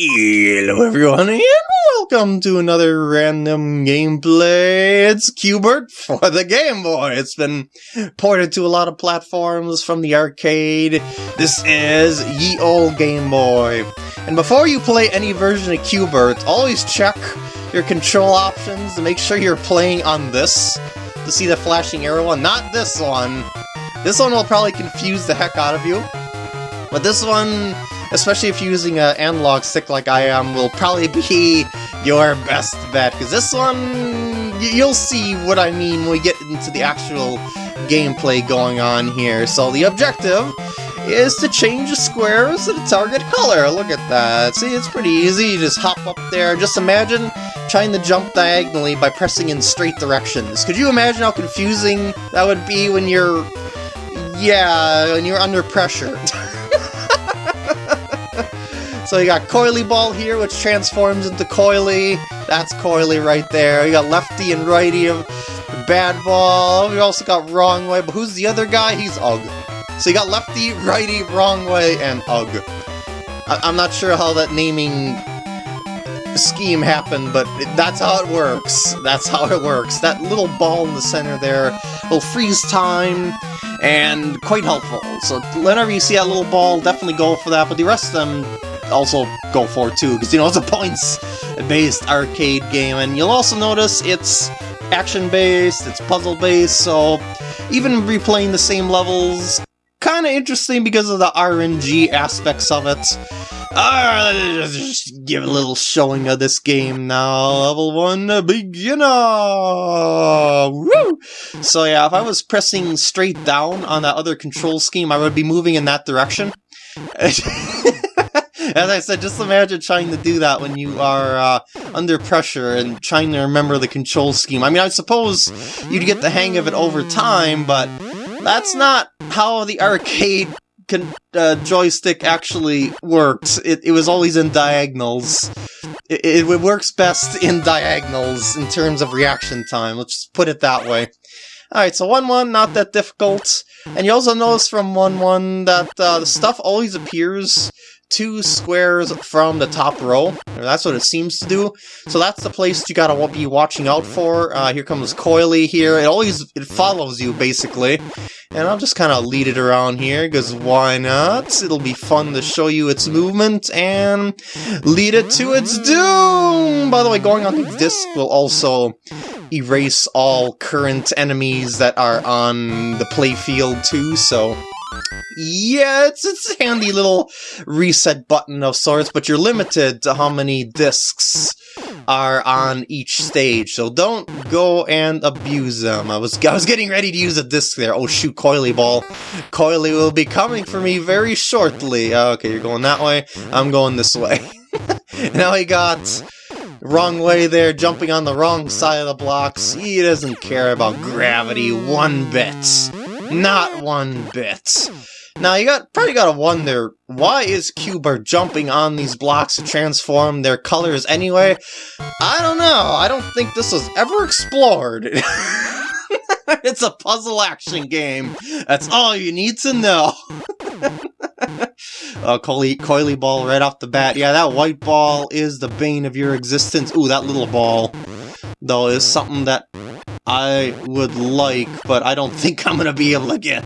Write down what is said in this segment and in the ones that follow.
Hello everyone and welcome to another random gameplay. It's Q*bert for the Game Boy. It's been ported to a lot of platforms from the arcade. This is ye old Game Boy. And before you play any version of Q*bert, always check your control options to make sure you're playing on this to see the flashing arrow one, not this one. This one will probably confuse the heck out of you. But this one especially if you're using an analog stick like I am, will probably be your best bet, because this one, you'll see what I mean when we get into the actual gameplay going on here. So the objective is to change the squares to the target color. Look at that. See, it's pretty easy. You just hop up there. Just imagine trying to jump diagonally by pressing in straight directions. Could you imagine how confusing that would be when you're... Yeah, when you're under pressure. So you got Coily Ball here, which transforms into Coily. That's Coily right there. You got Lefty and Righty of Bad Ball. We also got Wrong Way, but who's the other guy? He's Ugg. So you got Lefty, Righty, Wrong Way, and Ugg. I am not sure how that naming scheme happened, but that's how it works. That's how it works. That little ball in the center there will freeze time, and quite helpful. So whenever you see that little ball, definitely go for that, but the rest of them also go for too, because you know it's a points-based arcade game, and you'll also notice it's action-based, it's puzzle-based, so even replaying the same levels, kind of interesting because of the RNG aspects of it. Ah, Alright, just give a little showing of this game now. Level 1, beginner! Woo! So yeah, if I was pressing straight down on that other control scheme, I would be moving in that direction. As I said, just imagine trying to do that when you are uh, under pressure and trying to remember the control scheme. I mean, I suppose you'd get the hang of it over time, but that's not how the arcade can, uh, joystick actually worked. It, it was always in diagonals. It, it works best in diagonals in terms of reaction time, let's just put it that way. Alright, so 1-1, not that difficult. And you also notice from 1-1 that uh, the stuff always appears two squares from the top row. That's what it seems to do. So that's the place you gotta be watching out for. Uh, here comes Coily here. It always it follows you, basically. And I'll just kind of lead it around here, because why not? It'll be fun to show you its movement and lead it to its doom! By the way, going on the disc will also erase all current enemies that are on the playfield too, so yeah, it's, it's a handy little reset button of sorts, but you're limited to how many discs are on each stage, so don't go and abuse them. I was I was getting ready to use a disc there. Oh shoot, Coily Ball. Coily will be coming for me very shortly. Okay, you're going that way. I'm going this way. now he got wrong way there, jumping on the wrong side of the blocks. He doesn't care about gravity one bit. Not one bit. Now you got probably gotta wonder, why is Q*bert jumping on these blocks to transform their colors anyway? I don't know, I don't think this was ever explored. it's a puzzle action game. That's all you need to know. uh, coily, coily ball right off the bat. Yeah, that white ball is the bane of your existence. Ooh, that little ball, though, is something that I would like, but I don't think I'm gonna be able to get.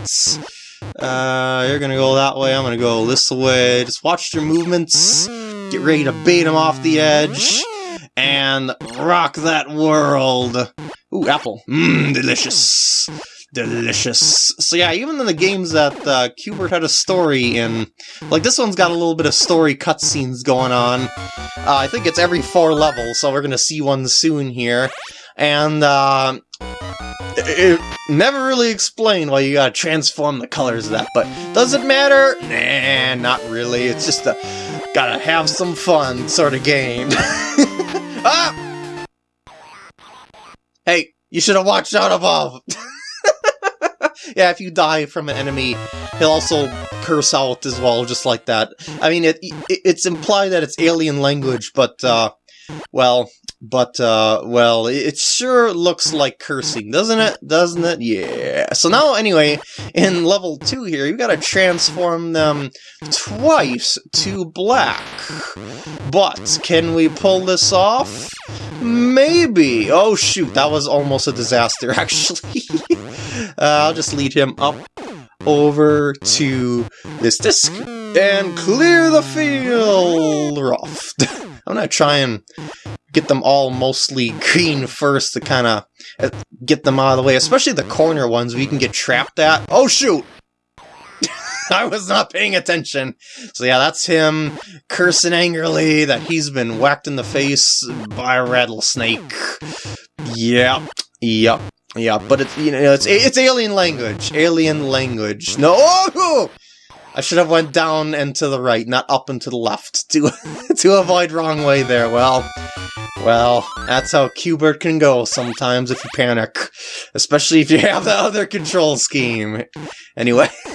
Uh, you're gonna go that way, I'm gonna go this way. Just watch your movements, get ready to bait him off the edge, and rock that world! Ooh, apple. Mmm, delicious. Delicious. So yeah, even in the games that uh, Q*bert had a story in, like this one's got a little bit of story cutscenes going on. Uh, I think it's every four levels, so we're gonna see one soon here. And, uh, it never really explained why you gotta transform the colors of that, but does it matter? Nah, not really. It's just a gotta have some fun sort of game. ah! Hey, you should have watched out above! yeah, if you die from an enemy, he'll also curse out as well, just like that. I mean, it, it it's implied that it's alien language, but, uh, well, but, uh, well, it sure looks like cursing, doesn't it? Doesn't it? Yeah. So now, anyway, in level 2 here, you gotta transform them twice to black. But, can we pull this off? Maybe! Oh shoot, that was almost a disaster, actually. uh, I'll just lead him up over to this disc and clear the field rough. I'm gonna try and get them all mostly green first to kind of uh, get them out of the way, especially the corner ones you can get trapped at. Oh shoot! I was not paying attention. So yeah, that's him cursing angrily that he's been whacked in the face by a rattlesnake. Yep, yep, yep. But it's you know it's it's alien language, alien language. No, oh! I should have went down and to the right, not up and to the left to to avoid wrong way there. Well, well, that's how Q*bert can go sometimes if you panic, especially if you have the other control scheme. Anyway.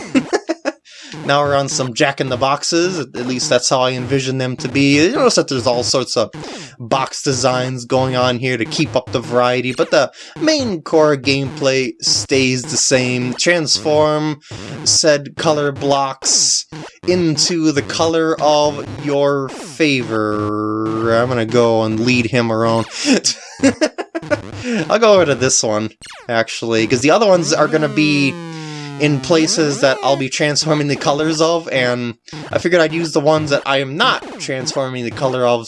Now we're on some jack-in-the-boxes, at least that's how I envision them to be. You notice that there's all sorts of box designs going on here to keep up the variety, but the main core gameplay stays the same. Transform said color blocks into the color of your favor. I'm gonna go and lead him around. I'll go over to this one, actually, because the other ones are gonna be in places that I'll be transforming the colors of, and I figured I'd use the ones that I am not transforming the color of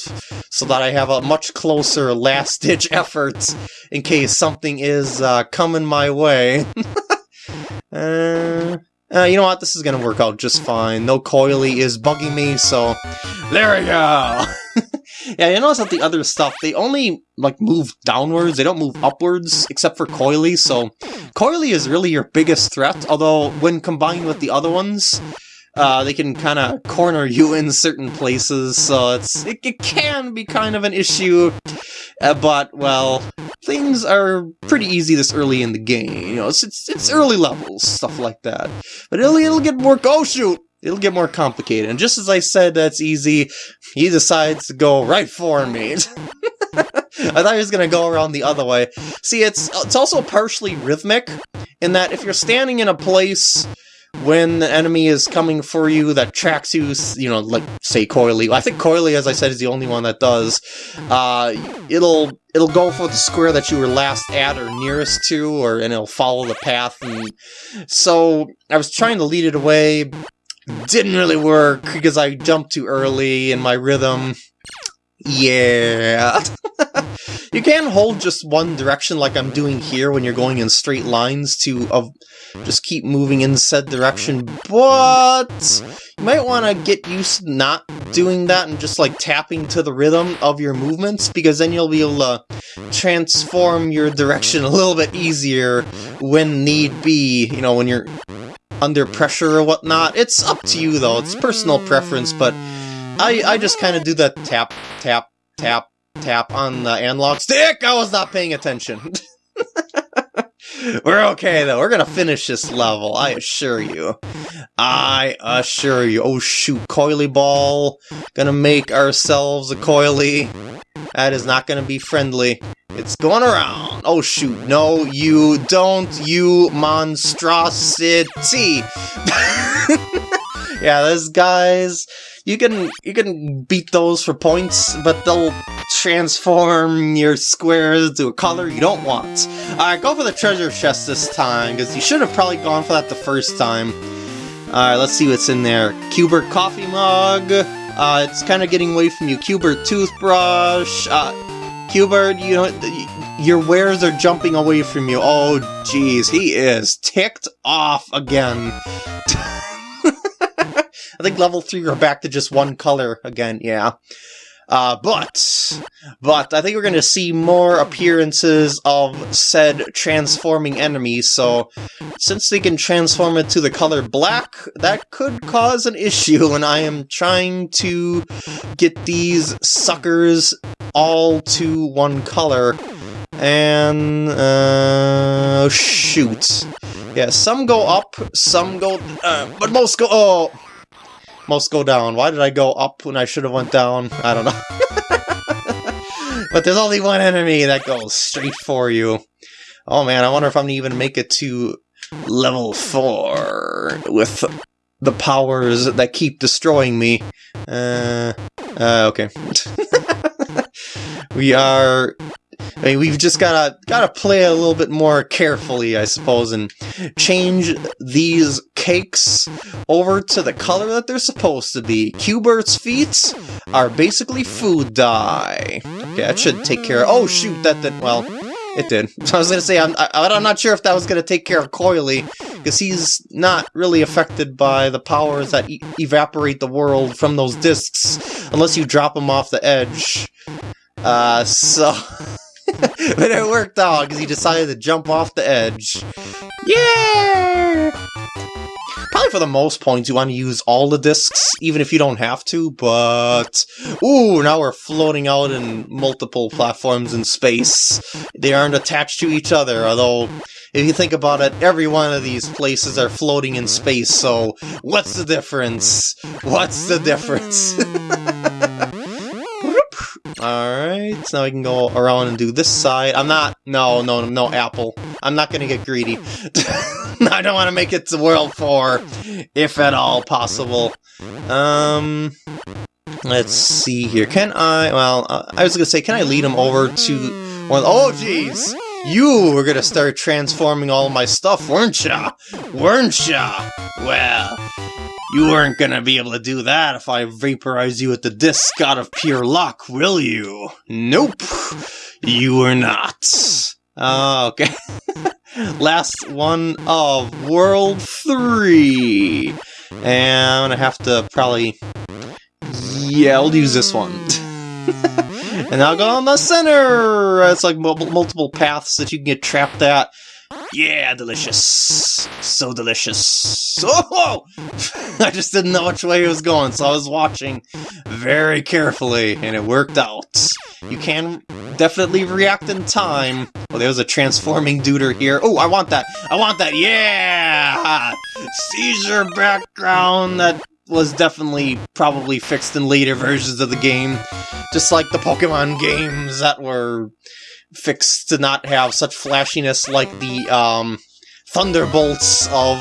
so that I have a much closer last-ditch effort in case something is uh, coming my way. uh, uh, you know what, this is gonna work out just fine. No coily is bugging me, so there we go! Yeah, you notice that the other stuff, they only, like, move downwards, they don't move upwards, except for Coily, so Coily is really your biggest threat, although when combined with the other ones, uh, they can kind of corner you in certain places, so it's it, it can be kind of an issue, uh, but, well, things are pretty easy this early in the game, you know, it's, it's, it's early levels, stuff like that. But it'll, it'll get more- oh shoot! It'll get more complicated, and just as I said that's easy, he decides to go right for me. I thought he was going to go around the other way. See, it's it's also partially rhythmic, in that if you're standing in a place when the enemy is coming for you that tracks you, you know, like, say, Coily. I think Coily, as I said, is the only one that does. Uh, it'll it'll go for the square that you were last at or nearest to, or and it'll follow the path. And so I was trying to lead it away, didn't really work because I jumped too early in my rhythm. Yeah. you can hold just one direction like I'm doing here when you're going in straight lines to uh, just keep moving in said direction, but you might want to get used to not doing that and just like tapping to the rhythm of your movements because then you'll be able to transform your direction a little bit easier when need be, you know, when you're under pressure or whatnot. It's up to you, though. It's personal preference, but I, I just kind of do that tap, tap, tap, tap on the analog stick. I was not paying attention. We're okay, though. We're gonna finish this level, I assure you. I assure you. Oh, shoot. Coily Ball. Gonna make ourselves a Coily. That is not gonna be friendly. It's going around. Oh shoot, no, you don't, you monstrosity. yeah, those guys, you can you can beat those for points, but they'll transform your squares to a color you don't want. Alright, go for the treasure chest this time, because you should have probably gone for that the first time. Alright, let's see what's in there. Q*bert coffee mug. Uh, it's kind of getting away from you. Q*bert toothbrush. Uh, Q*bert, you know, your wares are jumping away from you. Oh, jeez, he is ticked off again. I think level 3 we're back to just one color again, yeah. Uh, but, but I think we're going to see more appearances of said transforming enemies, so since they can transform it to the color black, that could cause an issue, and I am trying to get these suckers all to one color. And, uh, shoot. Yeah, some go up, some go, uh, but most go, oh, most go down. Why did I go up when I should have went down? I don't know. but there's only one enemy that goes straight for you. Oh man, I wonder if I'm gonna even make it to level 4 with the powers that keep destroying me. Uh, Uh, okay. we are I mean, we've just gotta gotta play a little bit more carefully, I suppose, and change these cakes over to the color that they're supposed to be. Q*bert's feet are basically food dye. Okay, that should take care of- oh shoot, that did- well, it did. I was gonna say, I'm, I, I'm not sure if that was gonna take care of Coily, because he's not really affected by the powers that e evaporate the world from those discs, unless you drop him off the edge. Uh, so... but it worked out because he decided to jump off the edge. Yeah! Probably for the most points you want to use all the discs, even if you don't have to, but... Ooh, now we're floating out in multiple platforms in space. They aren't attached to each other, although... If you think about it, every one of these places are floating in space, so what's the difference? What's the difference? Alright, so now we can go around and do this side. I'm not... No, no, no, Apple. I'm not gonna get greedy. I don't want to make it to World 4, if at all possible. Um... Let's see here. Can I... Well, uh, I was gonna say, can I lead him over to... One, oh, jeez! You were gonna start transforming all my stuff, weren't ya? Weren't ya? Well, you weren't gonna be able to do that if I vaporize you with the disc out of pure luck, will you? Nope! You were not. Uh, okay. Last one of World 3. And I'm gonna have to probably... Yeah, I'll use this one. and I'll go on the center! It's like multiple paths that you can get trapped at. Yeah, delicious. So delicious. Oh! I just didn't know which way it was going, so I was watching very carefully, and it worked out. You can definitely react in time. Oh, there's a transforming duder here. Oh, I want that. I want that. Yeah! Seizure background that was definitely probably fixed in later versions of the game. Just like the Pokemon games that were fixed to not have such flashiness like the um, thunderbolts of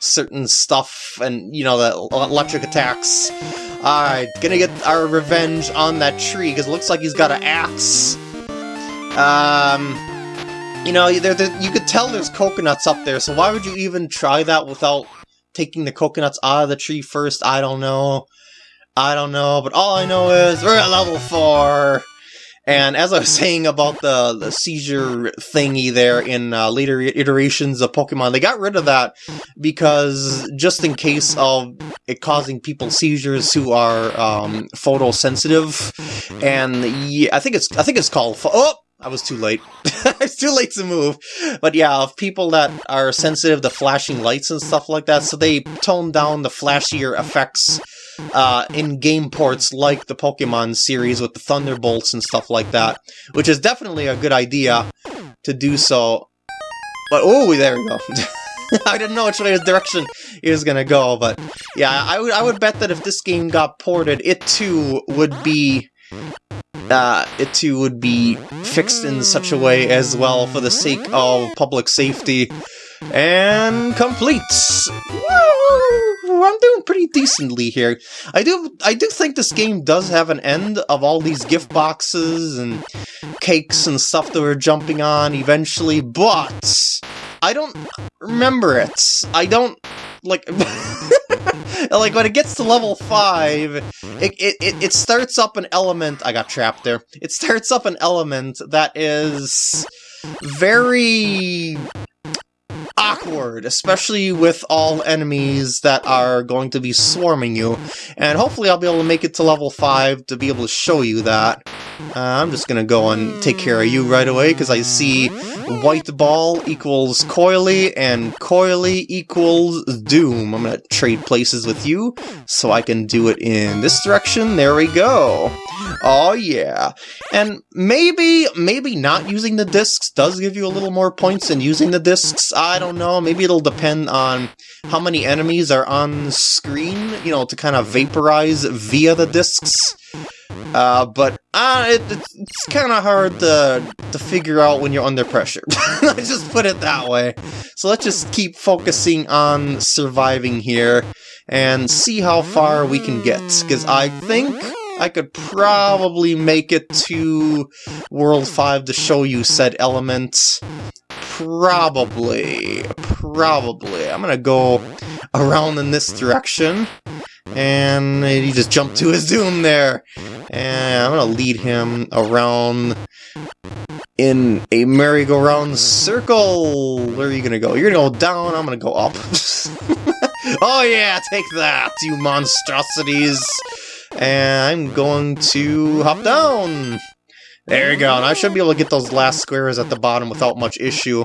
certain stuff and, you know, the electric attacks. Alright, gonna get our revenge on that tree, because it looks like he's got an axe. Um, you know, you could tell there's coconuts up there, so why would you even try that without taking the coconuts out of the tree first? I don't know. I don't know, but all I know is we're at level 4! And as I was saying about the, the seizure thingy there in uh, later iterations of Pokemon, they got rid of that because just in case of it causing people seizures who are um, photosensitive, and yeah, I think it's I think it's called oh. I was too late. it's too late to move. But yeah, of people that are sensitive to flashing lights and stuff like that, so they tone down the flashier effects uh, in game ports like the Pokemon series with the Thunderbolts and stuff like that, which is definitely a good idea to do so. But, oh, there we go. I didn't know which way direction he was gonna go, but yeah, I would I would bet that if this game got ported, it too would be uh, it too would be fixed in such a way as well for the sake of public safety. And complete! Woo! I'm doing pretty decently here. I do I do think this game does have an end of all these gift boxes and cakes and stuff that we're jumping on eventually, but I don't remember it. I don't like like when it gets to level 5 it, it, it starts up an element i got trapped there it starts up an element that is very awkward, especially with all enemies that are going to be swarming you. And hopefully I'll be able to make it to level 5 to be able to show you that. Uh, I'm just gonna go and take care of you right away, because I see White Ball equals Coily, and Coily equals Doom. I'm gonna trade places with you, so I can do it in this direction. There we go. Oh yeah. And maybe, maybe not using the discs does give you a little more points than using the discs. I don't know. Maybe it'll depend on how many enemies are on screen, you know, to kind of vaporize via the discs. Uh, but uh, it, it's kind of hard to, to figure out when you're under pressure. let's just put it that way. So let's just keep focusing on surviving here and see how far we can get. Because I think I could probably make it to World 5 to show you said element. Probably. Probably. I'm gonna go around in this direction. And he just jumped to his doom there. And I'm gonna lead him around in a merry-go-round circle. Where are you gonna go? You're gonna go down, I'm gonna go up. oh yeah, take that, you monstrosities! And I'm going to hop down! There you go, and I should be able to get those last squares at the bottom without much issue.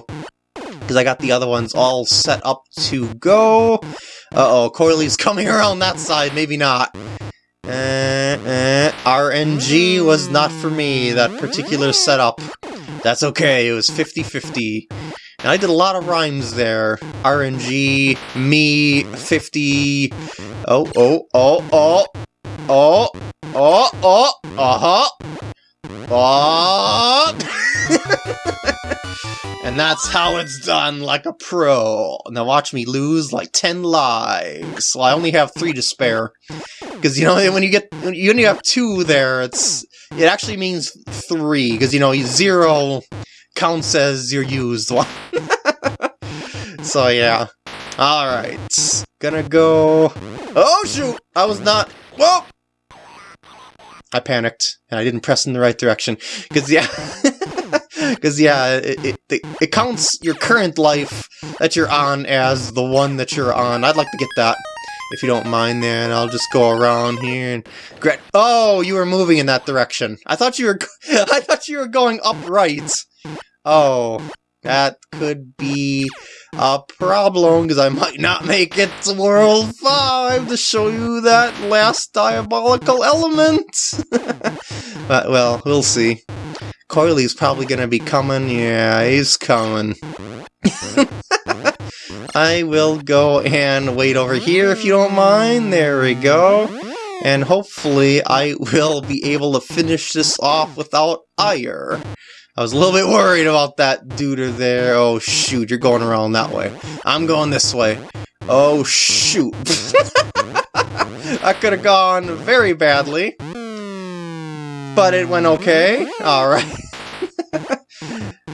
Because I got the other ones all set up to go. Uh-oh, Coily's coming around that side, maybe not. Uh, uh, RNG was not for me, that particular setup. That's okay, it was 50-50. And I did a lot of rhymes there. RNG, me, 50... Oh, oh, oh, oh, oh, oh, oh, uh-huh. Oh! and that's how it's done, like a pro. Now watch me lose like 10 lives. I only have 3 to spare. Because, you know, when you get, when you only have 2 there, it's, it actually means 3. Because, you know, 0 counts as your used one. so, yeah. Alright. Gonna go... Oh, shoot! I was not... Whoa! I panicked, and I didn't press in the right direction. Because, yeah... Because, yeah, it, it, it, counts your current life that you're on as the one that you're on. I'd like to get that, if you don't mind then. I'll just go around here and... Oh, you were moving in that direction. I thought you were... I thought you were going upright. Oh, that could be a problem, because I might not make it to World 5 to show you that last diabolical element! but, well, we'll see. Coily's probably gonna be coming. Yeah, he's coming. I will go and wait over here if you don't mind. There we go. And hopefully I will be able to finish this off without ire. I was a little bit worried about that duder there. Oh, shoot, you're going around that way. I'm going this way. Oh, shoot. I could have gone very badly. But it went okay. Alright.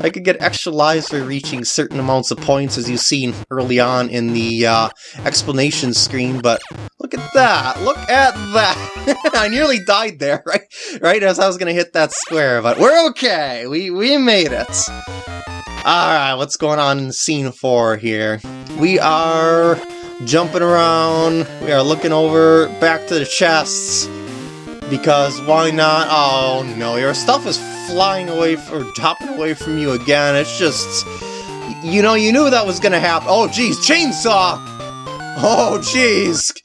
I could get extra lives for reaching certain amounts of points, as you've seen early on in the uh, explanation screen, but look at that! Look at that! I nearly died there, right? Right as I was gonna hit that square, but we're okay! We, we made it! Alright, what's going on in scene 4 here? We are jumping around, we are looking over back to the chests, because why not? Oh no, your stuff is flying away or hopping away from you again. It's just, you know, you knew that was gonna happen. Oh geez, chainsaw! Oh jeez,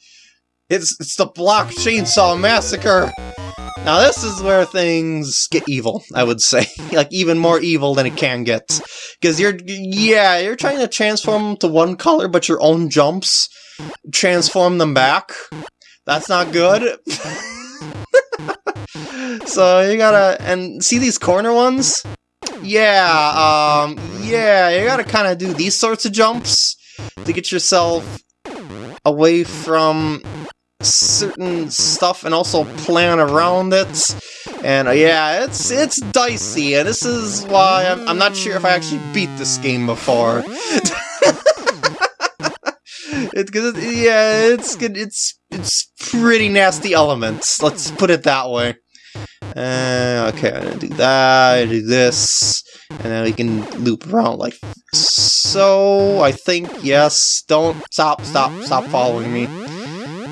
it's it's the block chainsaw massacre. Now this is where things get evil, I would say. like, even more evil than it can get. Because you're, yeah, you're trying to transform them to one color, but your own jumps transform them back. That's not good. so you gotta, and see these corner ones? Yeah, um, yeah, you gotta kind of do these sorts of jumps to get yourself away from certain stuff and also plan around it. And uh, yeah, it's it's dicey, and this is why I'm, I'm not sure if I actually beat this game before. It's it, yeah, it's good. It's it's pretty nasty elements. Let's put it that way. Uh, okay, I'm gonna do that. I do this, and then we can loop around like so. I think yes. Don't stop, stop, stop following me.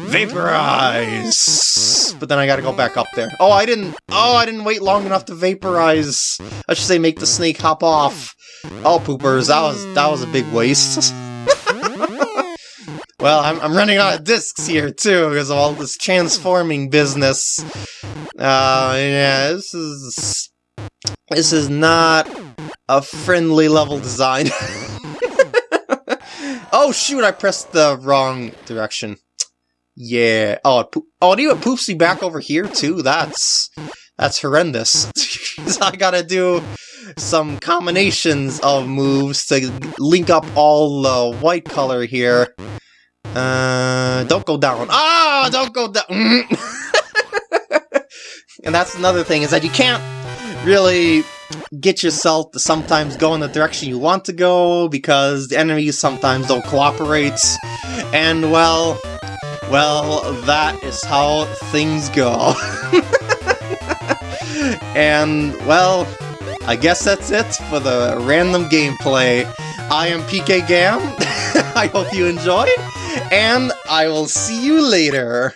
Vaporize! But then I gotta go back up there. Oh, I didn't- Oh, I didn't wait long enough to vaporize! I should say make the snake hop off. Oh, poopers, that was- that was a big waste. Well, I'm, I'm running out of discs here, too, because of all this transforming business. Uh, yeah, this is... This is not a friendly level design. oh, shoot, I pressed the wrong direction. Yeah. Oh, it oh, it poops me back over here, too? That's... That's horrendous. I gotta do some combinations of moves to link up all the white color here. Uh, don't go down. Ah, don't go down. and that's another thing, is that you can't really get yourself to sometimes go in the direction you want to go, because the enemies sometimes don't cooperate, and well, well, that is how things go. and, well, I guess that's it for the random gameplay. I am PK Gam, I hope you enjoyed, and I will see you later.